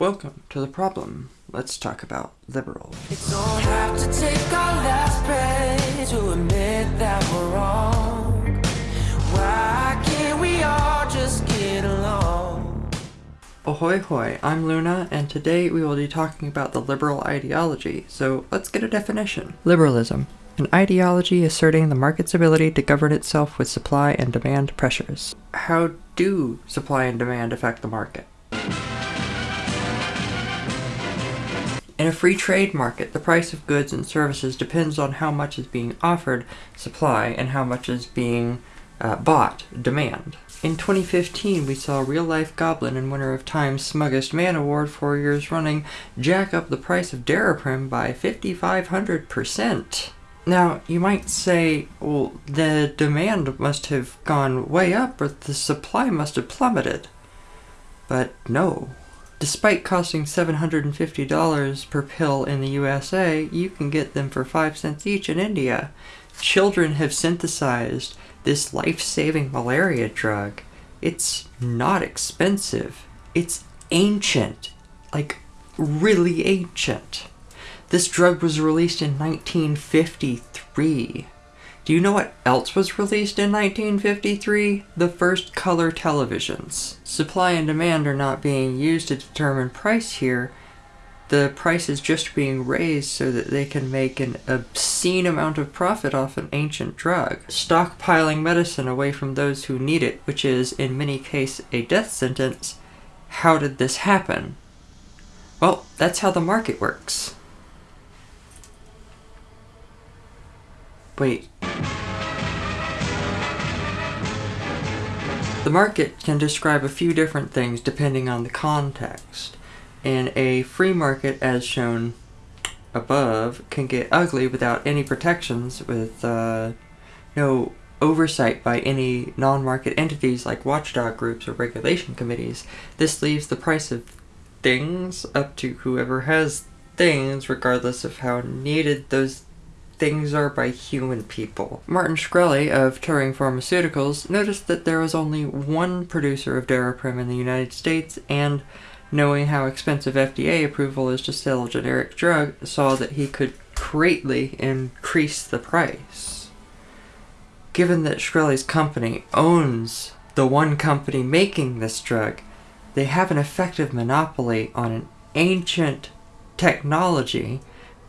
Welcome to the problem. Let's talk about liberals. Don't have to take our last breath to admit that we're wrong. Why can't we all just get along? Ahoy hoy, I'm Luna, and today we will be talking about the liberal ideology, so let's get a definition. Liberalism. An ideology asserting the market's ability to govern itself with supply and demand pressures. How do supply and demand affect the market? In a free trade market, the price of goods and services depends on how much is being offered, supply, and how much is being uh, bought, demand. In 2015, we saw Real Life Goblin and winner of Time's Smuggest Man Award four years running jack up the price of Daraprim by 5,500%. Now, you might say, well, the demand must have gone way up or the supply must have plummeted. But no. Despite costing $750 per pill in the USA, you can get them for 5 cents each in India. Children have synthesized this life saving malaria drug. It's not expensive, it's ancient. Like, really ancient. This drug was released in 1953. Do you know what else was released in 1953? The first color televisions. Supply and demand are not being used to determine price here. The price is just being raised so that they can make an obscene amount of profit off an ancient drug. Stockpiling medicine away from those who need it, which is, in many cases, a death sentence. How did this happen? Well, that's how the market works. Wait. The market can describe a few different things depending on the context. And a free market, as shown above, can get ugly without any protections, with uh, no oversight by any non-market entities like watchdog groups or regulation committees. This leaves the price of things up to whoever has things, regardless of how needed those things are by human people. Martin Shkreli of Turing Pharmaceuticals noticed that there was only one producer of Daraprim in the United States and knowing how expensive FDA approval is to sell a generic drug, saw that he could greatly increase the price. Given that Shkreli's company owns the one company making this drug, they have an effective monopoly on an ancient technology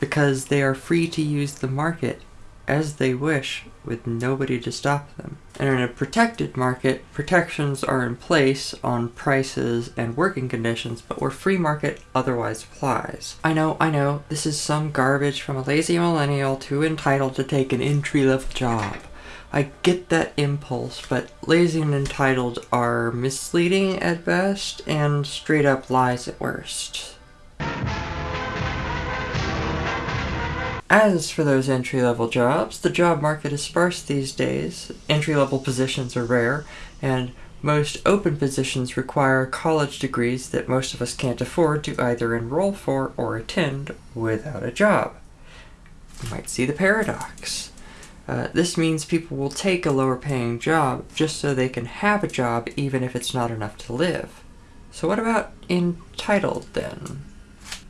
because they are free to use the market as they wish with nobody to stop them. And in a protected market, protections are in place on prices and working conditions, but where free market otherwise applies. I know, I know, this is some garbage from a lazy millennial too entitled to take an entry-level job. I get that impulse, but lazy and entitled are misleading at best and straight up lies at worst. As for those entry-level jobs, the job market is sparse these days, entry-level positions are rare, and most open positions require college degrees that most of us can't afford to either enroll for or attend without a job. You might see the paradox. Uh, this means people will take a lower paying job just so they can have a job even if it's not enough to live. So what about entitled then?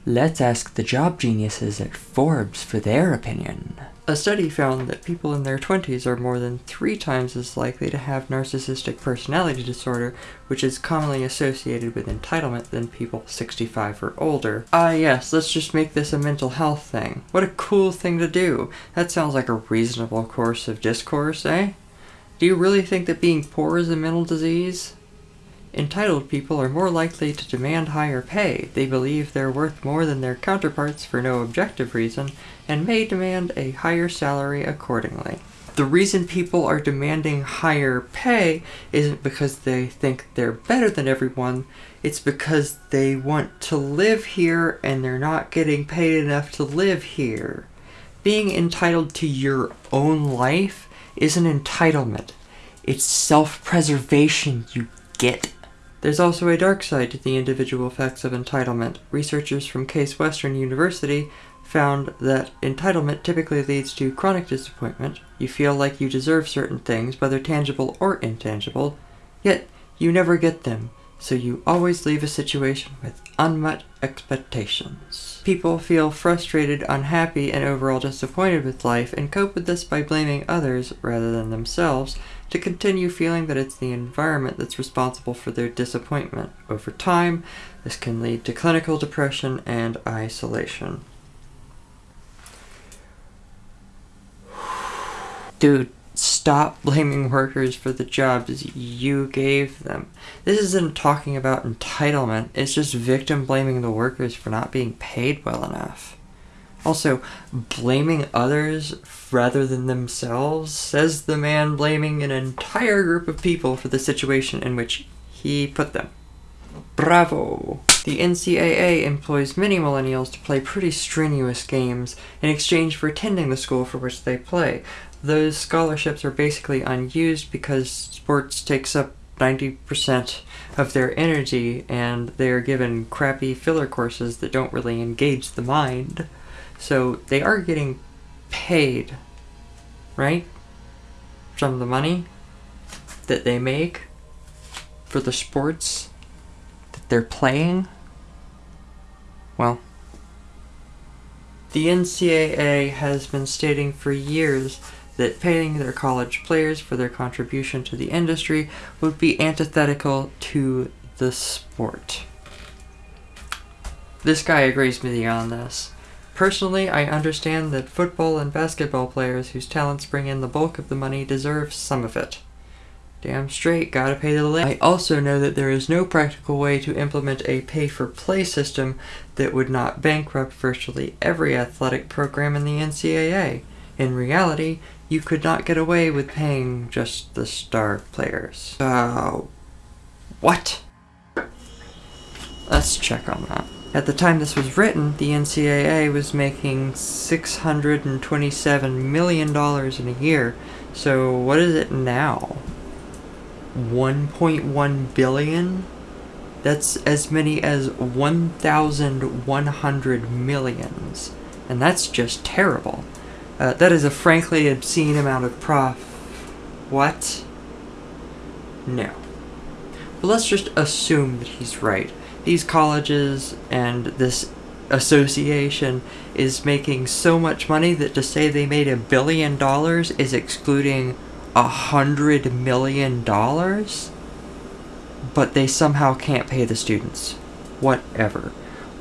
Let's ask the job geniuses at Forbes for their opinion. A study found that people in their 20s are more than three times as likely to have narcissistic personality disorder, which is commonly associated with entitlement than people 65 or older. Ah yes, let's just make this a mental health thing. What a cool thing to do. That sounds like a reasonable course of discourse, eh? Do you really think that being poor is a mental disease? Entitled people are more likely to demand higher pay. They believe they're worth more than their counterparts for no objective reason, and may demand a higher salary accordingly. The reason people are demanding higher pay isn't because they think they're better than everyone, it's because they want to live here and they're not getting paid enough to live here. Being entitled to your own life is an entitlement. It's self-preservation, you get there's also a dark side to the individual effects of entitlement. Researchers from Case Western University found that entitlement typically leads to chronic disappointment. You feel like you deserve certain things, whether tangible or intangible, yet you never get them. So you always leave a situation with unmet expectations. People feel frustrated, unhappy, and overall disappointed with life and cope with this by blaming others rather than themselves to continue feeling that it's the environment that's responsible for their disappointment. Over time, this can lead to clinical depression and isolation. Dude, stop blaming workers for the jobs you gave them. This isn't talking about entitlement, it's just victim blaming the workers for not being paid well enough. Also, blaming others rather than themselves says the man blaming an entire group of people for the situation in which he put them. Bravo! The NCAA employs many millennials to play pretty strenuous games in exchange for attending the school for which they play. Those scholarships are basically unused because sports takes up 90% of their energy and they are given crappy filler courses that don't really engage the mind. So they are getting paid, right? From the money that they make for the sports they're playing. Well, the NCAA has been stating for years that paying their college players for their contribution to the industry would be antithetical to the sport. This guy agrees with me on this. Personally, I understand that football and basketball players whose talents bring in the bulk of the money deserve some of it. Damn straight, gotta pay the link. I also know that there is no practical way to implement a pay for play system that would not bankrupt virtually every athletic program in the NCAA. In reality, you could not get away with paying just the star players. Uh, what? Let's check on that. At the time this was written, the NCAA was making $627 million in a year. So what is it now? 1.1 billion? That's as many as 1,100 millions. And that's just terrible. Uh, that is a frankly obscene amount of prof. What? No. But let's just assume that he's right these colleges and this association is making so much money that to say they made a billion dollars is excluding a hundred million dollars? But they somehow can't pay the students. Whatever.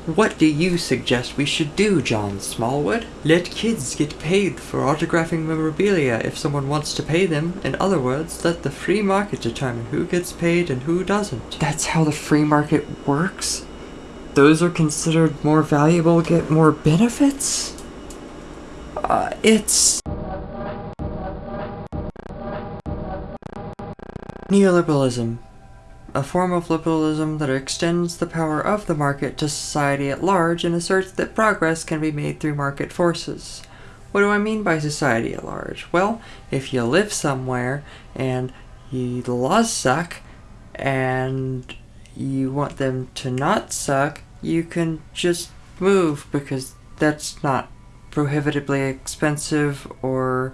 What do you suggest we should do, John Smallwood? Let kids get paid for autographing memorabilia if someone wants to pay them. In other words, let the free market determine who gets paid and who doesn't. That's how the free market works? Those are considered more valuable, get more benefits? Uh, it's... Neoliberalism a form of liberalism that extends the power of the market to society at large and asserts that progress can be made through market forces. What do I mean by society at large? Well, if you live somewhere and you, the laws suck and you want them to not suck, you can just move because that's not prohibitively expensive or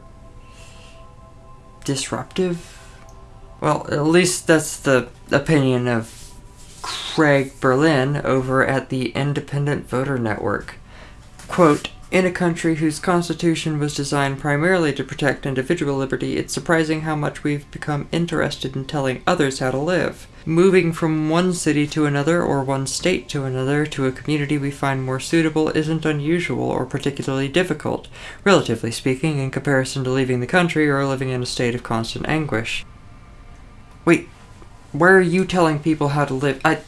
disruptive well, at least that's the opinion of Craig Berlin over at the Independent Voter Network. Quote, in a country whose constitution was designed primarily to protect individual liberty, it's surprising how much we've become interested in telling others how to live. Moving from one city to another or one state to another to a community we find more suitable isn't unusual or particularly difficult, relatively speaking, in comparison to leaving the country or living in a state of constant anguish. Wait, where are you telling people how to live? I,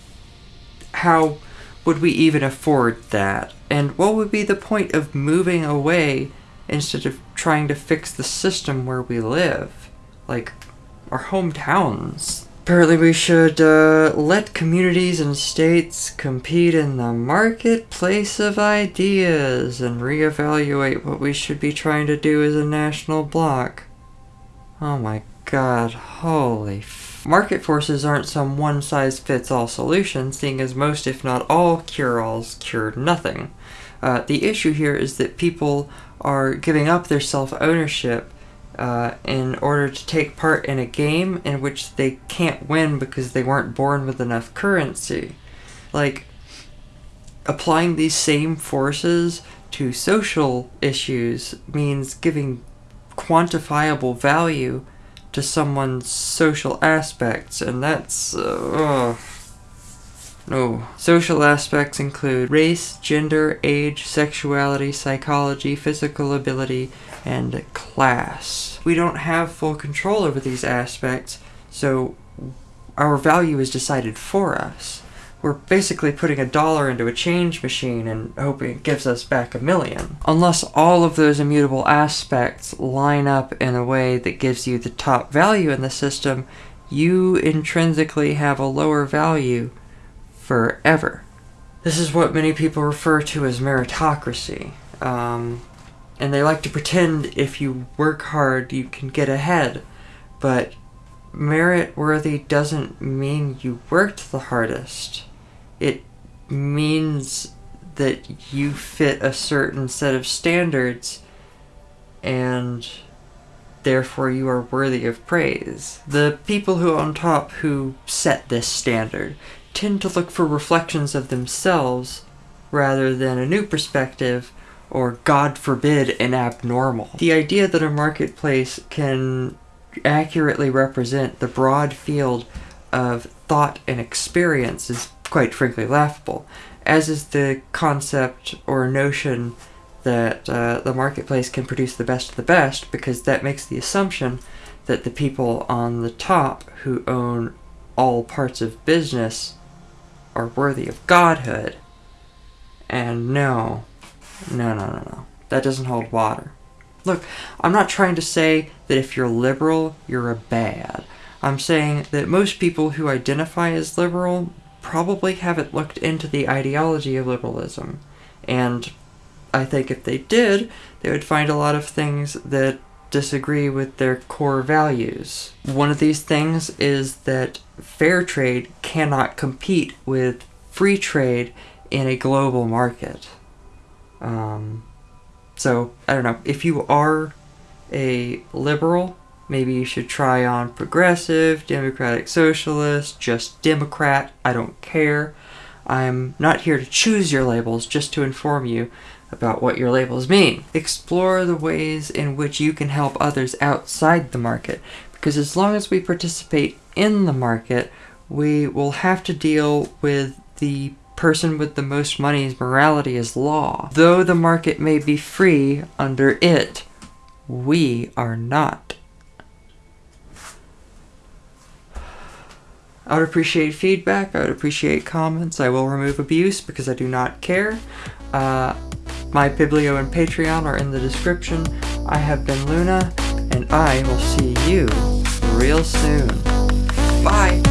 how would we even afford that? And what would be the point of moving away instead of trying to fix the system where we live? Like, our hometowns. Apparently we should uh, let communities and states compete in the marketplace of ideas and reevaluate what we should be trying to do as a national bloc. Oh my god, holy Market forces aren't some one-size-fits-all solution, seeing as most, if not all, cure-alls cure nothing. Uh, the issue here is that people are giving up their self-ownership uh, in order to take part in a game in which they can't win because they weren't born with enough currency. Like, applying these same forces to social issues means giving quantifiable value to someone's social aspects, and that's. Uh, no. Social aspects include race, gender, age, sexuality, psychology, physical ability, and class. We don't have full control over these aspects, so our value is decided for us. We're basically putting a dollar into a change machine and hoping it gives us back a million. Unless all of those immutable aspects line up in a way that gives you the top value in the system, you intrinsically have a lower value forever. This is what many people refer to as meritocracy. Um, and they like to pretend if you work hard, you can get ahead. But merit worthy doesn't mean you worked the hardest. It means that you fit a certain set of standards and therefore you are worthy of praise. The people who on top who set this standard tend to look for reflections of themselves rather than a new perspective or, God forbid, an abnormal. The idea that a marketplace can accurately represent the broad field of thought and experience is quite frankly laughable, as is the concept or notion that uh, the marketplace can produce the best of the best, because that makes the assumption that the people on the top who own all parts of business are worthy of godhood. And no, no, no, no, no. That doesn't hold water. Look, I'm not trying to say that if you're liberal, you're a bad. I'm saying that most people who identify as liberal probably haven't looked into the ideology of liberalism. And I think if they did, they would find a lot of things that disagree with their core values. One of these things is that fair trade cannot compete with free trade in a global market. Um, so, I don't know. If you are a liberal, maybe you should try on progressive, democratic socialist, just Democrat. I don't care. I'm not here to choose your labels, just to inform you about what your labels mean. Explore the ways in which you can help others outside the market, because as long as we participate in the market, we will have to deal with the person with the most money's morality is law. Though the market may be free under it, we are not. I would appreciate feedback. I would appreciate comments. I will remove abuse because I do not care. Uh, my Biblio and Patreon are in the description. I have been Luna, and I will see you real soon. Bye!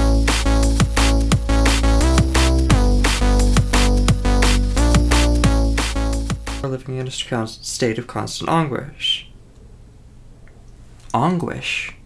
We're living in a state of constant anguish. Anguish?